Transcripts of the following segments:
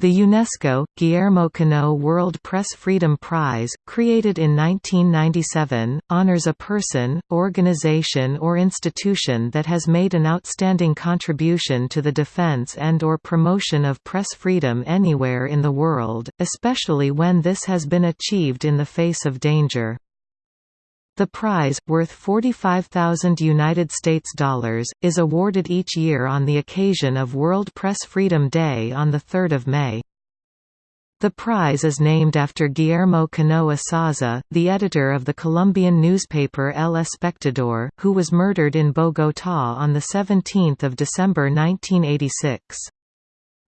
The UNESCO, Guillermo Cano World Press Freedom Prize, created in 1997, honors a person, organization or institution that has made an outstanding contribution to the defense and or promotion of press freedom anywhere in the world, especially when this has been achieved in the face of danger. The prize, worth 45,000 United States dollars, is awarded each year on the occasion of World Press Freedom Day on 3 May. The prize is named after Guillermo Cano Isaza, the editor of the Colombian newspaper El Espectador, who was murdered in Bogotá on 17 December 1986.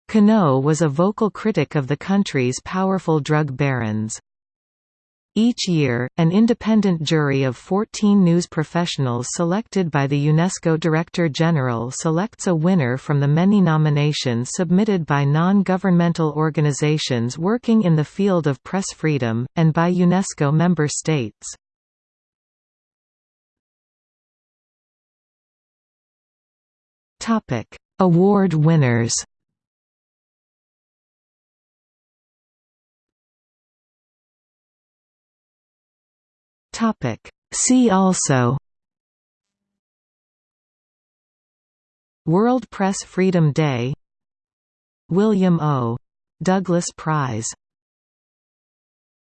Cano was a vocal critic of the country's powerful drug barons. Each year, an independent jury of 14 news professionals selected by the UNESCO Director General selects a winner from the many nominations submitted by non-governmental organizations working in the field of press freedom, and by UNESCO member states. Award winners Topic. See also World Press Freedom Day William O. Douglas Prize